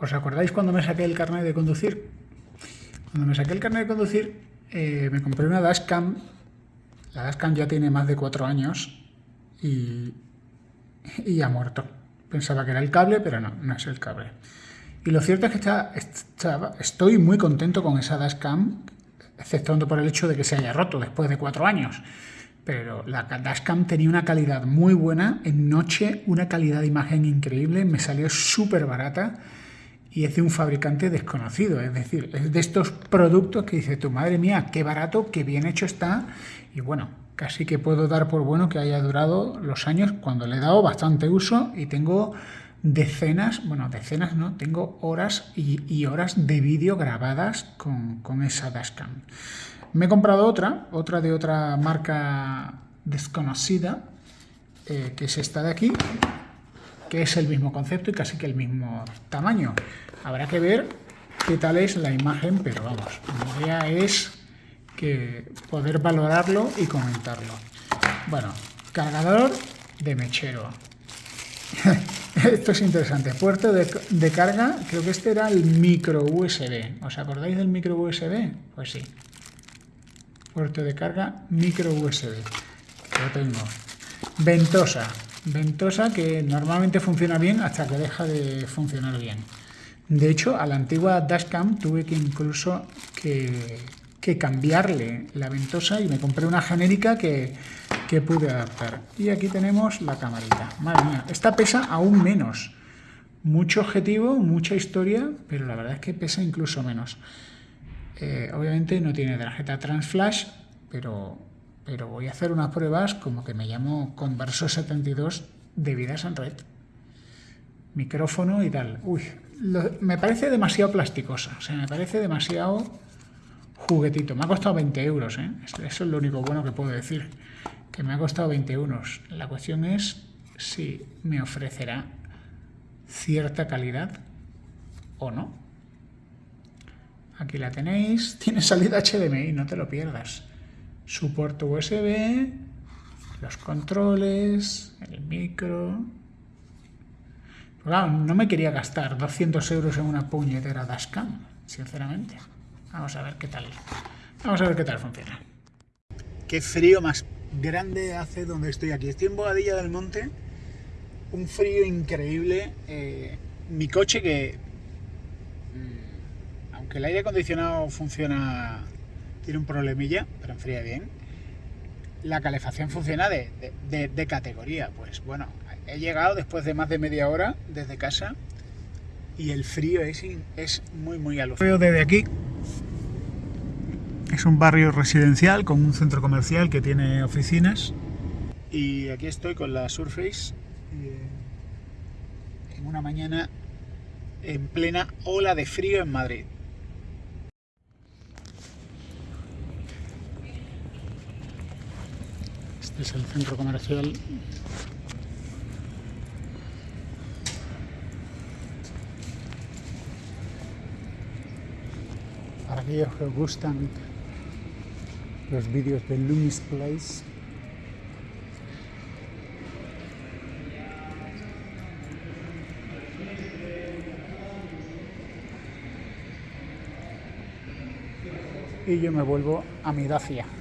¿Os acordáis cuando me saqué el carnet de conducir? Cuando me saqué el carnet de conducir, eh, me compré una dashcam. La dashcam ya tiene más de cuatro años y, y ha muerto. Pensaba que era el cable, pero no, no es el cable. Y lo cierto es que está, estoy muy contento con esa dashcam, exceptuando por el hecho de que se haya roto después de cuatro años. Pero la dashcam tenía una calidad muy buena, en noche una calidad de imagen increíble, me salió súper barata y es de un fabricante desconocido, es decir, es de estos productos que dice tu madre mía, qué barato, qué bien hecho está y bueno, casi que puedo dar por bueno que haya durado los años cuando le he dado bastante uso y tengo decenas, bueno, decenas no, tengo horas y, horas de vídeo grabadas con, esa dashcam. Me he comprado otra, otra de otra marca desconocida, eh, que es esta de aquí, que es el mismo concepto y casi que el mismo tamaño. Habrá que ver qué tal es la imagen, pero vamos, la idea es que poder valorarlo y comentarlo. Bueno, cargador de mechero. Esto es interesante. Puerto de, carga, creo que este era el micro USB. ¿Os acordáis del micro USB? Pues sí. Puerto de carga micro USB. Lo tengo. Ventosa. Ventosa que normalmente funciona bien hasta que deja de funcionar bien. De hecho, a la antigua dashcam tuve que incluso que, cambiarle la ventosa y me compré una genérica que, que pude adaptar. Y aquí tenemos la camarita. Madre mía, esta pesa aún menos. Mucho objetivo, mucha historia, pero la verdad es que pesa incluso menos. Eh, obviamente no tiene tarjeta Transflash, pero pero voy a hacer unas pruebas como que me llamo Converso 72 de vidas en red. Micrófono y tal. Uy, me parece demasiado plasticosa, o sea, me parece demasiado juguetito. Me ha costado 20 euros, ¿eh? Eso es lo único bueno que puedo decir, que me ha costado 20 euros. La cuestión es si me ofrecerá cierta calidad o no. Aquí la tenéis, tiene salida HDMI, no te lo pierdas su puerto USB, los controles, el micro... no me quería gastar 200 euros en una puñetera dashcam, sinceramente. Vamos a ver qué tal. Vamos a ver qué tal funciona. Qué frío más grande hace donde estoy aquí. Estoy en Bogadilla del Monte. Un frío increíble. Eh, mi coche que... Mm, aunque el aire acondicionado funciona tiene un problemilla, pero enfría bien. La calefacción funciona de, de, categoría. Pues bueno, he llegado después de más de media hora desde casa y el frío es, es muy, muy alucinante. Veo desde aquí. Es un barrio residencial con un centro comercial que tiene oficinas. Y aquí estoy con la Surface eh, en una mañana en plena ola de frío en Madrid. Es el centro comercial. Para aquellos que os gustan los vídeos de Loomis Place. Y yo me vuelvo a mi Dacia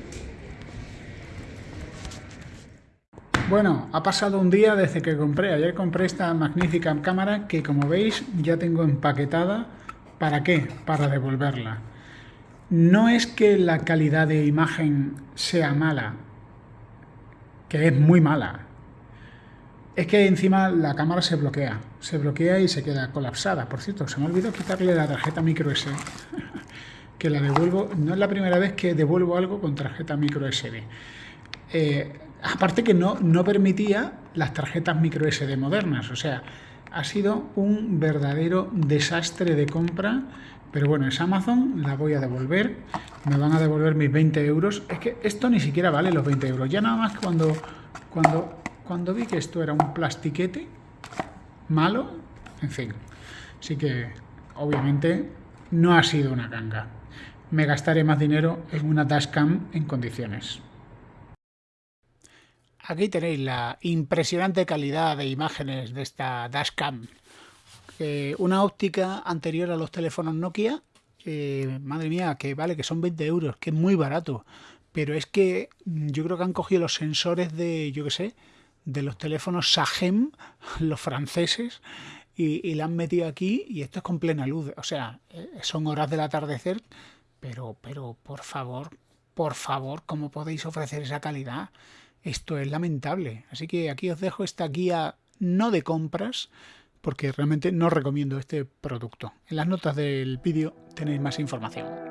Bueno, ha pasado un día desde que compré. Ayer compré esta magnífica cámara que, como veis, ya tengo empaquetada. ¿Para qué? Para devolverla. No es que la calidad de imagen sea mala, que es muy mala. Es que encima la cámara se bloquea. Se bloquea y se queda colapsada. Por cierto, se me olvidó quitarle la tarjeta micro SD. que la devuelvo. No es la primera vez que devuelvo algo con tarjeta micro SD. Eh, aparte que no, no permitía las tarjetas micro SD modernas, o sea, ha sido un verdadero desastre de compra, pero bueno, es Amazon, la voy a devolver, me van a devolver mis 20 euros, es que esto ni siquiera vale los 20 euros, ya nada más cuando, cuando, cuando vi que esto era un plastiquete malo, en fin, así que obviamente no ha sido una ganga, me gastaré más dinero en una dashcam en condiciones. Aquí tenéis la impresionante calidad de imágenes de esta dashcam. eh, una óptica anterior a los teléfonos Nokia, madre mía, que vale, que son 20 euros, que es muy barato. Pero es que mm, yo creo que han cogido los sensores de, yo qué sé, de los teléfonos Sagem, los franceses, y, la han metido aquí y esto es con plena luz. O sea, eh, son horas del atardecer, pero, pero por favor, por favor, ¿cómo podéis ofrecer esa calidad? Esto es lamentable. Así que aquí os dejo esta guía no de compras, porque realmente no recomiendo este producto. En las notas del vídeo tenéis más información.